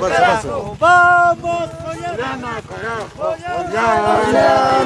carajo! ¡Vamos!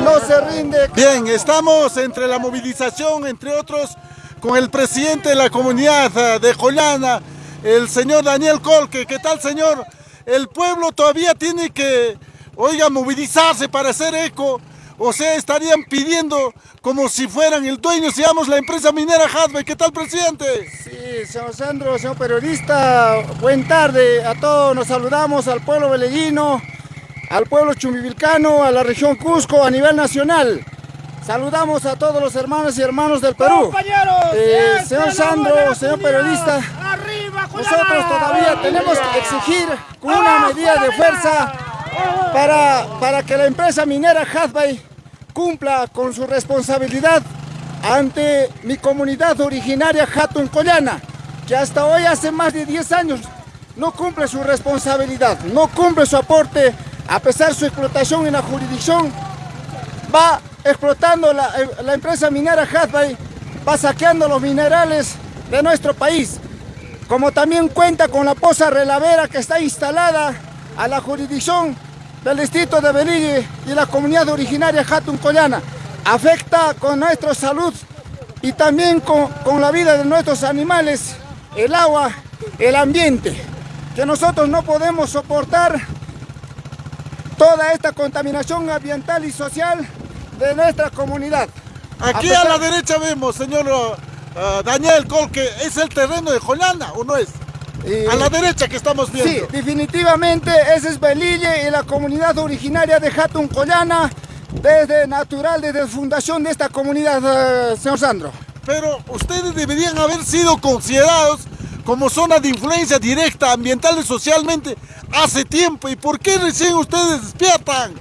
¡No se rinde! Bien, estamos entre la movilización, entre otros, con el presidente de la comunidad de Joyana, el señor Daniel Colque. ¿Qué tal, señor? El pueblo todavía tiene que, oiga, movilizarse para hacer eco o sea, estarían pidiendo como si fueran el dueño, digamos, la empresa minera Hadwe. ¿Qué tal, presidente? Sí, señor Sandro, señor periodista, buen tarde a todos. Nos saludamos al pueblo veleguino, al pueblo chumbivilcano, a la región Cusco, a nivel nacional. Saludamos a todos los hermanos y hermanos del Perú. Compañeros, eh, señor Sandro, señor periodista, nosotros todavía tenemos que exigir una medida de fuerza para, para que la empresa minera Hadbay cumpla con su responsabilidad ante mi comunidad originaria Hatun Collana, que hasta hoy hace más de 10 años no cumple su responsabilidad, no cumple su aporte, a pesar de su explotación en la jurisdicción, va explotando la, la empresa minera Hadbay, va saqueando los minerales de nuestro país, como también cuenta con la poza relavera que está instalada a la jurisdicción del distrito de Belille y la comunidad originaria Hatun Collana. Afecta con nuestra salud y también con, con la vida de nuestros animales, el agua, el ambiente, que nosotros no podemos soportar toda esta contaminación ambiental y social de nuestra comunidad. Aquí a, la derecha vemos, señor uh, Daniel Colque, ¿es el terreno de Jolana o no es? A la derecha que estamos viendo. Sí, definitivamente ese es Belille y la comunidad originaria de Hatun Collana, desde natural, desde la fundación de esta comunidad, eh, señor Sandro. Pero ustedes deberían haber sido considerados como zona de influencia directa ambiental y socialmente hace tiempo. ¿Y por qué recién ustedes despiertan?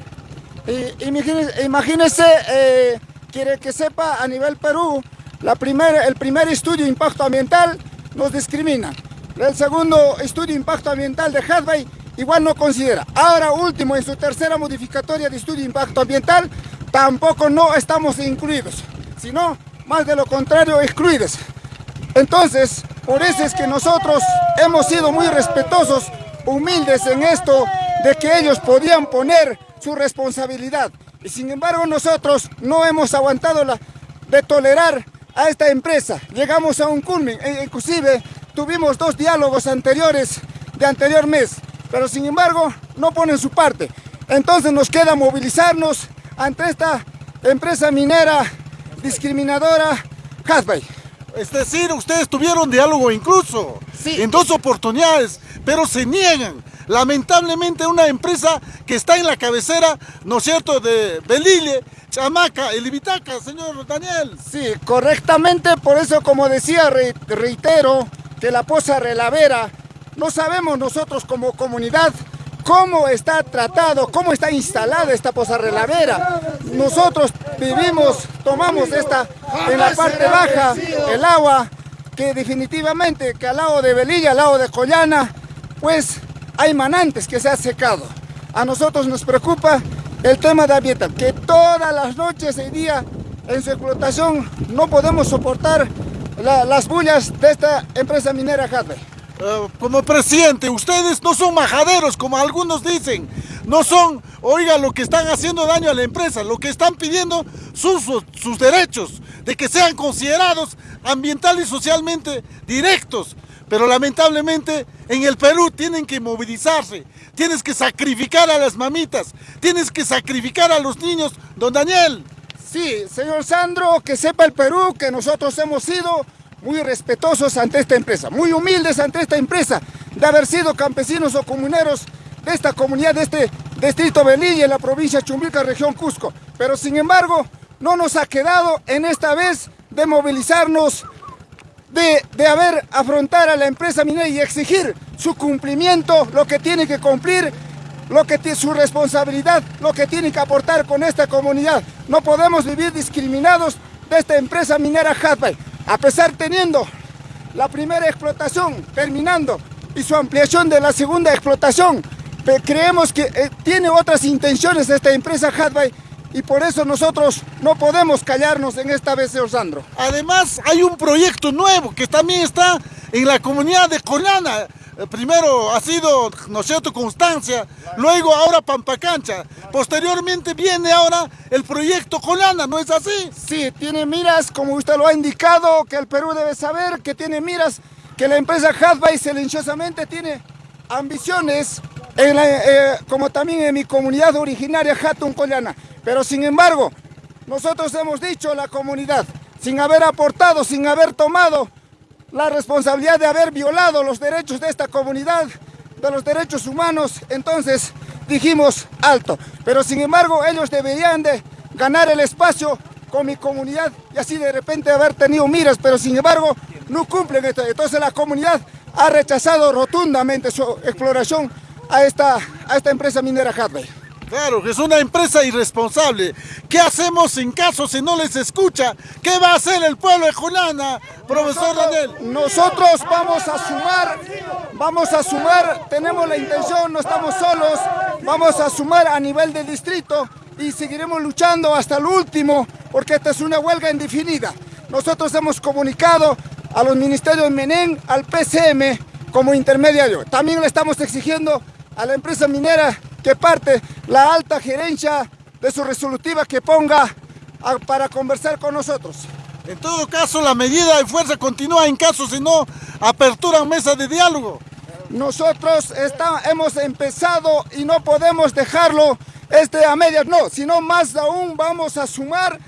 imagínense, eh, quiere que sepa, a nivel Perú, la el primer estudio de impacto ambiental nos discrimina. El segundo estudio de impacto ambiental de Hadway igual no considera. Ahora último, en su tercera modificatoria de estudio de impacto ambiental, tampoco no estamos incluidos, sino más de lo contrario excluidos. Entonces, por eso es que nosotros hemos sido muy respetuosos, humildes en esto, de que ellos podían poner su responsabilidad. Y sin embargo nosotros no hemos aguantado la, de tolerar a esta empresa. Llegamos a un culmen, e inclusive Tuvimos dos diálogos anteriores de anterior mes, pero sin embargo no ponen su parte. Entonces nos queda movilizarnos ante esta empresa minera discriminadora Hasbay. Es decir, ustedes tuvieron diálogo incluso en dos oportunidades, pero se niegan. Lamentablemente una empresa que está en la cabecera, ¿no es cierto?, de Belile, Chamaca, el Ibitaca, señor Daniel. Sí, correctamente, por eso como decía, reitero, de la Poza Relavera, no sabemos nosotros como comunidad cómo está tratado, cómo está instalada esta Poza Relavera. Nosotros vivimos, tomamos esta en la parte baja, el agua, que definitivamente que al lado de Belilla, al lado de Collana, pues hay manantes que se han secado. A nosotros nos preocupa el tema de ambiental, que todas las noches y día en su explotación no podemos soportar las bullas de esta empresa minera Hadley. Eh, como presidente, ustedes no son majaderos como algunos dicen. No son, oiga, lo que están haciendo daño a la empresa. Lo que están pidiendo sus, sus derechos de que sean considerados ambiental y socialmente directos. Pero lamentablemente en el Perú tienen que movilizarse. Tienes que sacrificar a las mamitas. Tienes que sacrificar a los niños. Don Daniel, Sí, señor Sandro, que sepa el Perú que nosotros hemos sido muy respetuosos ante esta empresa, muy humildes ante esta empresa, de haber sido campesinos o comuneros de esta comunidad, de este distrito Belilla, en la provincia de Chumbica, región Cusco. Pero sin embargo, no nos ha quedado en esta vez de movilizarnos, de, de haber afrontar a la empresa minera y exigir su cumplimiento, lo que tiene que cumplir lo que tiene su responsabilidad, lo que tiene que aportar con esta comunidad. No podemos vivir discriminados de esta empresa minera Hatbay, a pesar teniendo la primera explotación terminando y su ampliación de la segunda explotación. Creemos que eh, tiene otras intenciones esta empresa Hatbay y por eso nosotros no podemos callarnos en esta vez, señor Sandro. Además, hay un proyecto nuevo que también está en la comunidad de Colana, primero ha sido, ¿no es cierto?, Constancia, luego ahora Pampacancha, posteriormente viene ahora el proyecto Colana, ¿no es así? Sí, tiene miras, como usted lo ha indicado, que el Perú debe saber que tiene miras, que la empresa Hadbay silenciosamente tiene ambiciones, eh, como también en mi comunidad originaria Hatun Collana. Pero sin embargo, nosotros hemos dicho a la comunidad, sin haber aportado, sin haber tomado la responsabilidad de haber violado los derechos de esta comunidad, de los derechos humanos, entonces dijimos alto. Pero sin embargo ellos deberían de ganar el espacio con mi comunidad y así de repente haber tenido miras, pero sin embargo no cumplen esto. Entonces la comunidad ha rechazado rotundamente su exploración a esta, a esta empresa minera Hadley. Claro, que es una empresa irresponsable. ¿Qué hacemos en caso si no les escucha? ¿Qué va a hacer el pueblo de Julana, profesor Daniel? Nosotros vamos a sumar, vamos a sumar, tenemos la intención, no estamos solos, vamos a sumar a nivel del distrito y seguiremos luchando hasta el último, porque esta es una huelga indefinida. Nosotros hemos comunicado a los ministerios Menén, al PCM como intermediario. También le estamos exigiendo a la empresa minera que parte la alta gerencia de su resolutiva que ponga para conversar con nosotros. En todo caso, la medida de fuerza continúa en caso si no apertura mesa de diálogo. Nosotros está, hemos empezado y no podemos dejarlo este a medias, no, sino más aún vamos a sumar,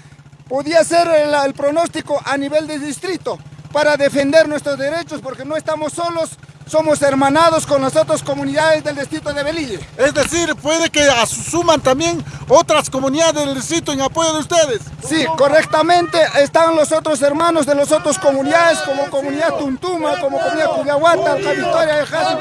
podía ser el, el pronóstico a nivel de distrito para defender nuestros derechos porque no estamos solos, somos hermanados con las otras comunidades del distrito de Belille. Es decir, puede que asuman también otras comunidades del distrito en apoyo de ustedes. Sí, correctamente están los otros hermanos de las otras comunidades, como comunidad Tuntuma, como comunidad Cuyahuata, la Victoria de Jasi.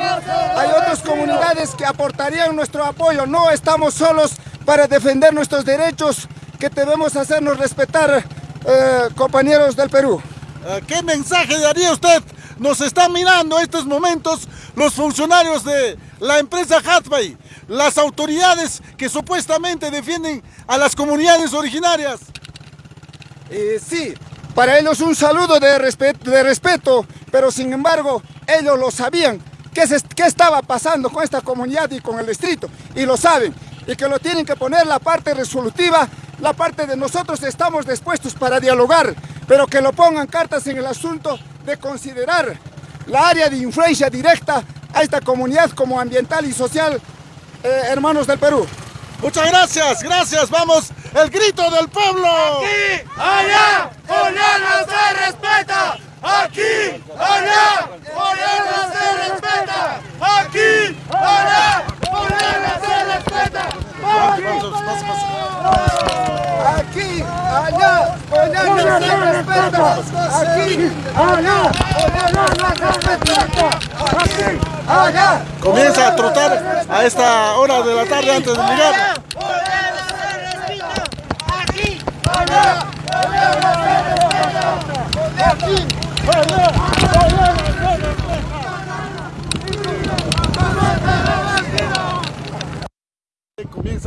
Hay otras comunidades que aportarían nuestro apoyo. No estamos solos para defender nuestros derechos que debemos hacernos respetar, eh, compañeros del Perú. Ah, ¿Qué mensaje daría usted nos están mirando en estos momentos los funcionarios de la empresa Hatbay, las autoridades que supuestamente defienden a las comunidades originarias. Eh, sí, para ellos un saludo de, respeto, de respeto, pero sin embargo ellos lo sabían, qué, qué estaba pasando con esta comunidad y con el distrito, y lo saben, y que lo tienen que poner la parte resolutiva, la parte de nosotros estamos dispuestos para dialogar, pero que lo pongan cartas en el asunto de considerar la área de influencia directa a esta comunidad como ambiental y social, eh, hermanos del Perú. Muchas gracias, gracias, vamos, el grito del pueblo. Aquí, allá, Oriana se respeta. Aquí, allá, Oriana se respeta. Aquí, allá, Oriana se respeta. Aquí, allá, Oriana se respeta. Aquí, allá, Oriana se respeta. Aquí, allá. Comienza a trotar a esta hora de la tarde antes de llegar. Aquí, allá, Aquí, allá, Comienzan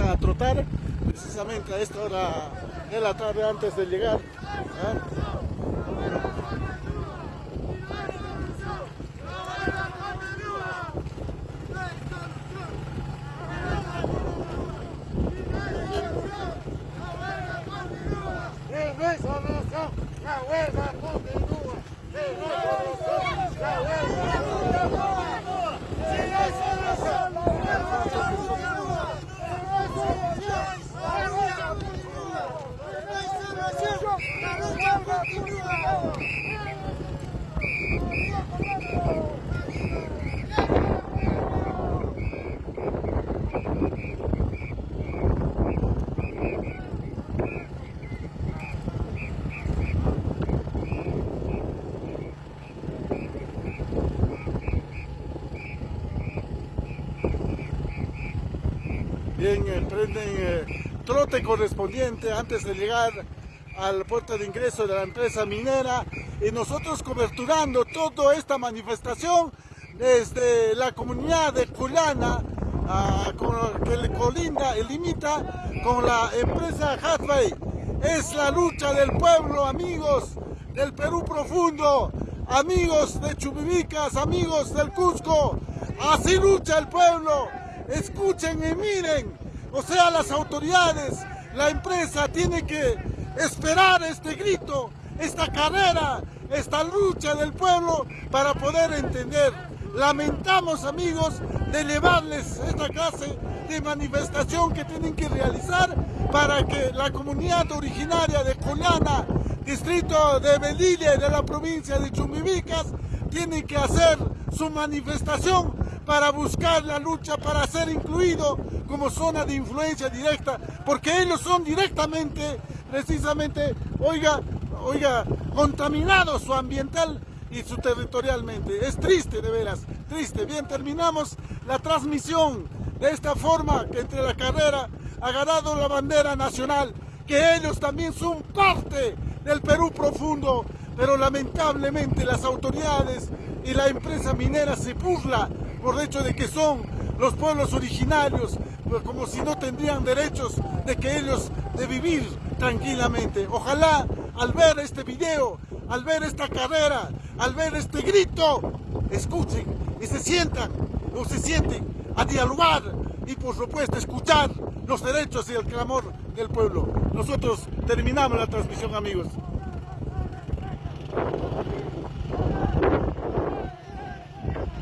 a trotar precisamente a esta hora de la tarde antes de llegar. ¿ah? La huelga continúa. La huelga continúa. Sin solución, la huelga continúa. La huelga continúa. La huelga continúa. Bien, eh, prenden eh, trote correspondiente antes de llegar al puerto de ingreso de la empresa minera y nosotros coberturando toda esta manifestación desde la comunidad de Culana ah, con, que colinda y limita con la empresa Hathaway. Es la lucha del pueblo, amigos del Perú profundo, amigos de Chubivicas, amigos del Cusco, Así lucha el pueblo. Escuchen y miren. O sea, las autoridades, la empresa tiene que esperar este grito, esta carrera, esta lucha del pueblo para poder entender. Lamentamos, amigos, de llevarles esta clase de manifestación que tienen que realizar para que la comunidad originaria de Colana, distrito de Belilla y de la provincia de Chumbibicas, tiene que hacer su manifestación para buscar la lucha, para ser incluido como zona de influencia directa, porque ellos son directamente, precisamente, oiga, oiga, contaminados su ambiental y su territorialmente. Es triste, de veras, triste. Bien, terminamos la transmisión de esta forma que entre la carrera ha ganado la bandera nacional, que ellos también son parte del Perú profundo, pero lamentablemente las autoridades y la empresa minera se burla por el hecho de que son los pueblos originarios, como si no tendrían derechos de que ellos de vivir tranquilamente. Ojalá al ver este video, al ver esta carrera, al ver este grito, escuchen y se sientan o se sienten a dialogar y por supuesto escuchar los derechos y el clamor del pueblo. Nosotros terminamos la transmisión amigos.